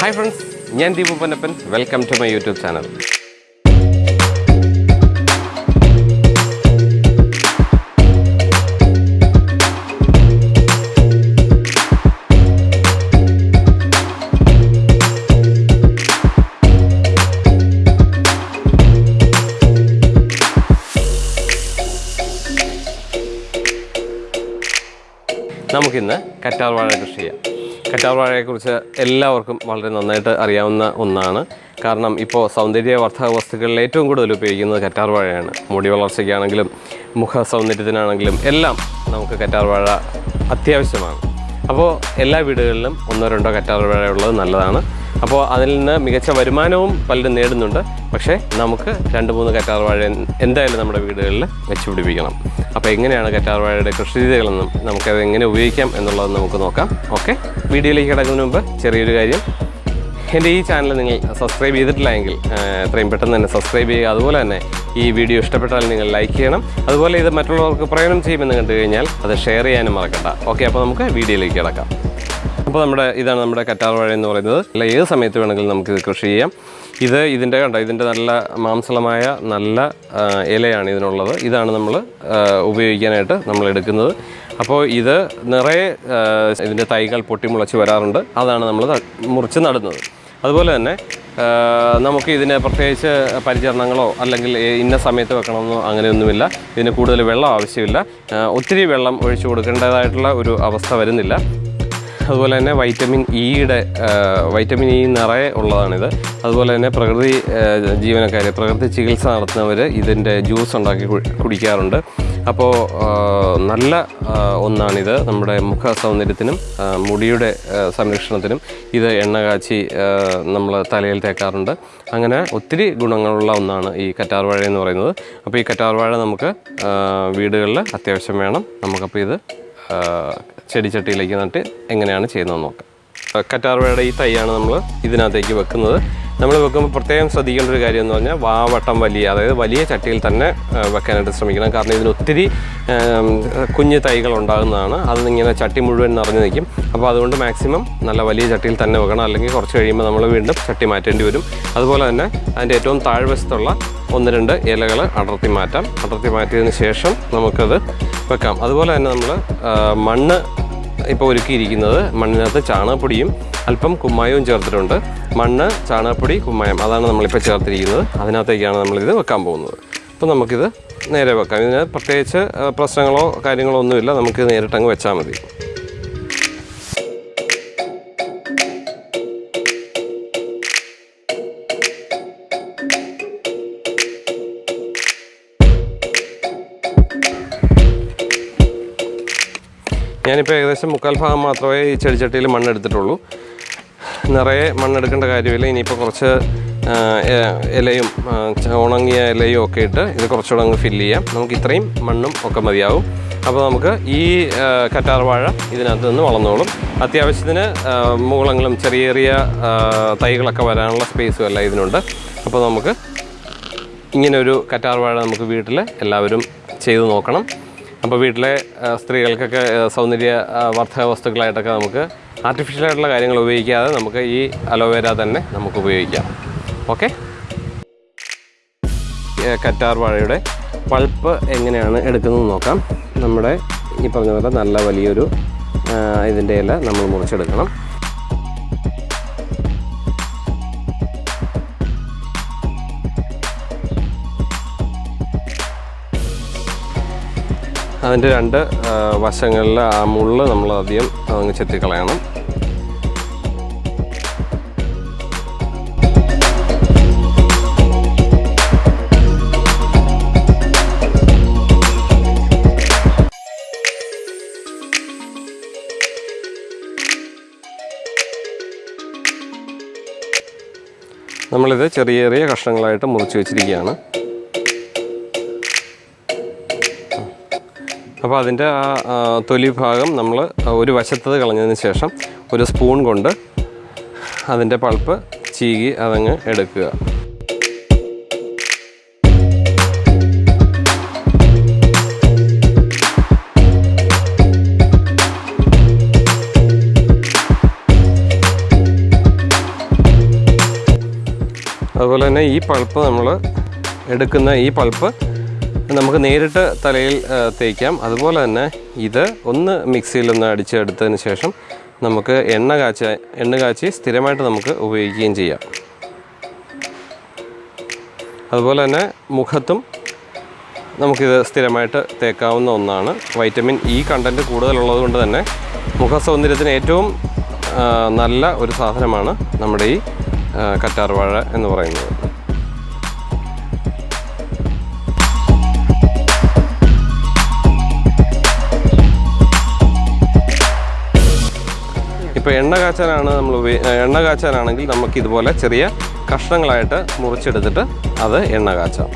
Hi friends ഞാൻ Deepu Ponnappan. Welcome to my YouTube channel നമുക്കിന്ന് കറ്റാർ വാഴ കൃഷി ചെയ്യാം. കറ്റാർ വാഴയെക്കുറിച്ച് എല്ലാവർക്കും വളരെ നന്നായിട്ട് അറിയാവുന്ന ഒന്നാണ്. കാരണം ഇപ്പോൾ സൗന്ദര്യവർദ്ധക വസ്തുക്കളിൽ ഏറ്റവും കൂടുതൽ ഉപയോഗിക്കുന്നത് കറ്റാർവാഴയാണ്. മുടി വളർച്ചയ്ക്കാണെങ്കിലും മുഖ സൗന്ദര്യത്തിനാണെങ്കിലും എല്ലാം നമുക്ക് കറ്റാർവാഴ അത്യാവശ്യമാണ്. അപ്പോൾ എല്ലാ വീടുകളിലും ഒന്നോ രണ്ടോ കറ്റാർവാഴ ഉള്ളത് നല്ലതാണ്. അപ്പോൾ അതിൽ നിന്ന് മികച്ച വരുമാനവും പലരും നേടുന്നുണ്ട്. പക്ഷേ നമുക്ക് രണ്ട് മൂന്ന് കറ്റാർ വാഴ എന്തായാലും നമ്മുടെ വീടുകളിൽ വെച്ച് പിടിപ്പിക്കണം. അപ്പോൾ എങ്ങനെയാണ് കറ്റാർ വാഴയുടെ കൃഷി രീതികളെന്നും നമുക്കത് എങ്ങനെ ഉപയോഗിക്കാം എന്നുള്ളത് നമുക്ക് നോക്കാം. ഓക്കെ? വീഡിയോയിലേക്ക് കിടക്കുന്നതിന് മുമ്പ് ചെറിയൊരു കാര്യം. എന്റെ ഈ ചാനൽ നിങ്ങൾ സബ്സ്ക്രൈബ് ചെയ്തിട്ടില്ല എങ്കിൽ എത്രയും പെട്ടെന്ന് തന്നെ സബ്സ്ക്രൈബ് ചെയ്യുക. അതുപോലെ തന്നെ ഈ വീഡിയോ ഇഷ്ടപ്പെട്ടാൽ നിങ്ങൾ ലൈക്ക് ചെയ്യണം. അതുപോലെ ഇത് മറ്റുള്ളവർക്ക് പ്രയോജനം ചെയ്യുമെന്ന് കണ്ടു കഴിഞ്ഞാൽ അത് ഷെയർ ചെയ്യാനും മറക്കണ്ട. ഓക്കെ അപ്പോൾ നമുക്ക് വീഡിയോയിലേക്ക് കിടക്കാം. അപ്പോൾ നമ്മുടെ ഇതാണ് നമ്മുടെ കറ്റാർ വാഴ എന്ന് പറയുന്നത്. അല്ല ഏത് സമയത്ത് വേണമെങ്കിലും നമുക്കിത് കൃഷി ചെയ്യാം. ഇത് ഇതിന്റെ കണ്ടോ ഇതിന്റെ നല്ല മാംസളമായ നല്ല ഇലയാണ് ഇതിനുള്ളത്. ഇതാണ് നമ്മൾ ഉപയോഗിക്കാനായിട്ട് നമ്മൾ എടുക്കുന്നത്. അപ്പോൾ ഇത് നിറയെ ഇതിന്റെ തൈകൾ പൊട്ടിമുളച്ച് വരാറുണ്ട്. അതാണ് നമ്മൾ മുറിച്ച് നടുന്നത്. അതുപോലെ തന്നെ നമുക്ക് ഇതിന് പ്രത്യേകിച്ച് പരിചരണങ്ങളോ അല്ലെങ്കിൽ ഇന്ന സമയത്ത് വെക്കണമെന്നോ അങ്ങനെയൊന്നുമില്ല. ഇതിന് കൂടുതൽ വെള്ളം ആവശ്യമില്ല. ഒത്തിരി വെള്ളം ഒഴിച്ചു കൊടുക്കേണ്ടതായിട്ടുള്ള ഒരു അവസ്ഥ വരുന്നില്ല. അതുപോലെ തന്നെ വൈറ്റമിൻ ഇയുടെ വൈറ്റമിൻ ഇ നിറയെ ഉള്ളതാണിത്. അതുപോലെ തന്നെ പ്രകൃതി ജീവനക്കാർ പ്രകൃതി ചികിത്സ നടത്തുന്നവർ ഇതിന്റെ ജ്യൂസ് ഉണ്ടാക്കി കുടിക്കാറുണ്ട്. അപ്പോൾ നല്ല ഒന്നാണിത്. നമ്മുടെ മുഖ സൗന്ദര്യത്തിനും മുടിയുടെ സംരക്ഷണത്തിനും ഇത് എണ്ണ കാച്ചി നമ്മൾ തലയിൽ തേക്കാറുണ്ട്. അങ്ങനെ ഒത്തിരി ഗുണങ്ങളുള്ള ഒന്നാണ് ഈ കറ്റാർവാഴ എന്ന് പറയുന്നത്. അപ്പോൾ ഈ കറ്റാർവാഴ നമുക്ക് വീടുകളിൽ അത്യാവശ്യം വേണം. നമുക്കപ്പോൾ ഇത് ചെടിച്ചട്ടിയിലേക്ക് നട്ട് എങ്ങനെയാണ് ചെയ്യുന്നത് നോക്കാം. കറ്റാർവയുടെ ഈ തൈയാണ് നമ്മൾ ഇതിനകത്തേക്ക് വെക്കുന്നത്. നമ്മൾ വെക്കുമ്പോൾ പ്രത്യേകം ശ്രദ്ധിക്കേണ്ട ഒരു കാര്യം എന്ന് പറഞ്ഞാൽ വാവട്ടം വലിയ അതായത് വലിയ ചട്ടിയിൽ തന്നെ വെക്കാനായിട്ട് ശ്രമിക്കണം. കാരണം ഇതിന് ഒത്തിരി കുഞ്ഞു തൈകൾ ഉണ്ടാകുന്നതാണ്. അതിങ്ങനെ ചട്ടി മുഴുവൻ നിറഞ്ഞു നിൽക്കും. അപ്പോൾ അതുകൊണ്ട് മാക്സിമം നല്ല വലിയ ചട്ടിയിൽ തന്നെ വെക്കണം. അല്ലെങ്കിൽ കുറച്ച് കഴിയുമ്പോൾ നമ്മൾ വീണ്ടും ചട്ടി മാറ്റേണ്ടി വരും. അതുപോലെ തന്നെ അതിന്റെ ഏറ്റവും താഴ്വശത്തുള്ള ഒന്ന് രണ്ട് ഇലകൾ അടർത്തി മാറ്റാം. അടർത്തി മാറ്റിയതിന് ശേഷം നമുക്കത് വെക്കാം. അതുപോലെ തന്നെ നമ്മൾ മണ്ണ് ഇപ്പോൾ ഒരുക്കിയിരിക്കുന്നത് മണ്ണിനകത്ത് ചാണകപ്പൊടിയും അല്പം കുമ്മായവും ചേർത്തിട്ടുണ്ട്. മണ്ണ് ചാണകപ്പൊടി കുമ്മായം അതാണ് നമ്മളിപ്പോൾ ചേർത്തിരിക്കുന്നത്. അതിനകത്തേക്കാണ് നമ്മളിത് വെക്കാൻ പോകുന്നത്. അപ്പോൾ നമുക്കിത് നേരെ വെക്കാം. ഇതിന് പ്രത്യേകിച്ച് പ്രശ്നങ്ങളോ കാര്യങ്ങളോ ഒന്നുമില്ല. നമുക്ക് നേരിട്ടങ്ങ് വെച്ചാൽ മതി. ഞാനിപ്പോൾ ഏകദേശം മുക്കാൽ ഭാഗം മാത്രമേ ഈ ചെടിച്ചട്ടിയിൽ മണ്ണെടുത്തിട്ടുള്ളൂ. നിറയെ മണ്ണെടുക്കേണ്ട കാര്യമില്ല. ഇനിയിപ്പോൾ കുറച്ച് ഇലയും ഉണങ്ങിയ ഇലയും ഒക്കെ ഇട്ട് ഇത് കുറച്ചുകൂടെ അങ്ങ് ഫില്ല് ചെയ്യാം. നമുക്ക് ഇത്രയും മണ്ണും ഒക്കെ മതിയാവും. അപ്പോൾ നമുക്ക് ഈ കറ്റാർ വാഴ ഇതിനകത്ത് നിന്ന് വളർന്നോളും. അത്യാവശ്യത്തിന് മൂളങ്ങളും ചെറിയ ചെറിയ തൈകളൊക്കെ വരാനുള്ള സ്പേസും എല്ലാം ഇതിനുണ്ട്. അപ്പോൾ നമുക്ക് ഇങ്ങനെ ഒരു കറ്റാർ വാഴ നമുക്ക് വീട്ടിൽ എല്ലാവരും ചെയ്തു നോക്കണം. അപ്പോൾ വീട്ടിലെ സ്ത്രീകൾക്കൊക്കെ സൗന്ദര്യ വർദ്ധക വസ്തുക്കളായിട്ടൊക്കെ നമുക്ക് ആർട്ടിഫിഷ്യൽ ആയിട്ടുള്ള കാര്യങ്ങൾ ഉപയോഗിക്കാതെ നമുക്ക് ഈ അലോവേര തന്നെ നമുക്ക് ഉപയോഗിക്കാം. ഓക്കെ കറ്റാർ വാഴയുടെ പൾപ്പ് എങ്ങനെയാണ് എടുക്കുന്നത് നോക്കാം. നമ്മുടെ ഈ പറഞ്ഞ പോലെ നല്ല വലിയൊരു ഇതിന്റെ ഇല നമ്മൾ മുറിച്ചെടുക്കണം. അതിന്റെ രണ്ട് വശങ്ങളിൽ ആ മുള്ള് നമ്മൾ അധികം അതങ്ങ് ചെത്തിക്കളയണം. നമ്മളിത് ചെറിയ ചെറിയ കഷ്ണങ്ങളായിട്ട് മുറിച്ച് വെച്ചിരിക്കുകയാണ്. അപ്പോൾ അതിന്റെ ആ തൊലി ഭാഗം നമ്മൾ ഒരു വശത്തത് കളഞ്ഞതിന് ശേഷം ഒരു സ്പൂൺ കൊണ്ട് അതിന്റെ പൾപ്പ് ചീകി അതങ്ങ് എടുക്കുക. അതുപോലെ തന്നെ ഈ പൾപ്പ് നമ്മൾ എടുക്കുന്ന ഈ പൾപ്പ് നമുക്ക് നേരിട്ട് തലയിൽ തേക്കാം. അതുപോലെ തന്നെ ഇത് ഒന്ന് മിക്സിയിൽ ഒന്ന് അടിച്ചെടുത്തതിന് ശേഷം നമുക്ക് എണ്ണ കാച്ച എണ്ണ കാച്ചി സ്ഥിരമായിട്ട് നമുക്ക് ഉപയോഗിക്കുകയും ചെയ്യാം. അതുപോലെ തന്നെ മുഖത്തും നമുക്കിത് സ്ഥിരമായിട്ട് തേക്കാവുന്ന ഒന്നാണ്. വൈറ്റമിൻ ഇ കണ്ടന്റ് കൂടുതലുള്ളത് കൊണ്ട് തന്നെ മുഖസൗന്ദര്യത്തിന് ഏറ്റവും നല്ല ഒരു സാധനമാണ് നമ്മുടെ ഈ കറ്റാർവാഴ എന്ന് പറയുന്നത്. ഇപ്പോൾ എണ്ണ കാച്ചാനാണ് നമ്മൾ എണ്ണ കാച്ചാനാണെങ്കിൽ നമുക്ക് ഇതുപോലെ ചെറിയ കഷ്ണങ്ങളായിട്ട് മുറിച്ചെടുത്തിട്ട് അത് എണ്ണ കാച്ചാം.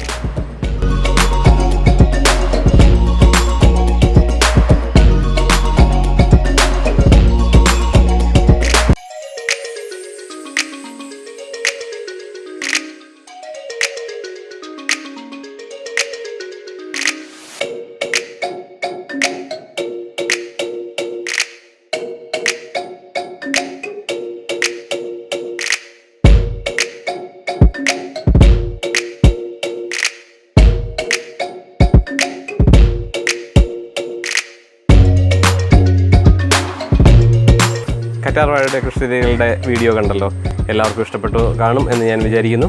കറ്റാർവാഴയുടെ കൃഷിരീതികളുടെ വീഡിയോ കണ്ടല്ലോ. എല്ലാവർക്കും ഇഷ്ടപ്പെട്ടു കാണും എന്ന് ഞാൻ വിചാരിക്കുന്നു.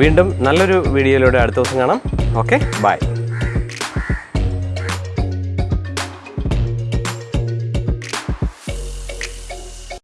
വീണ്ടും നല്ലൊരു വീഡിയോയിലൂടെ അടുത്ത ദിവസം കാണാം. Okay bye.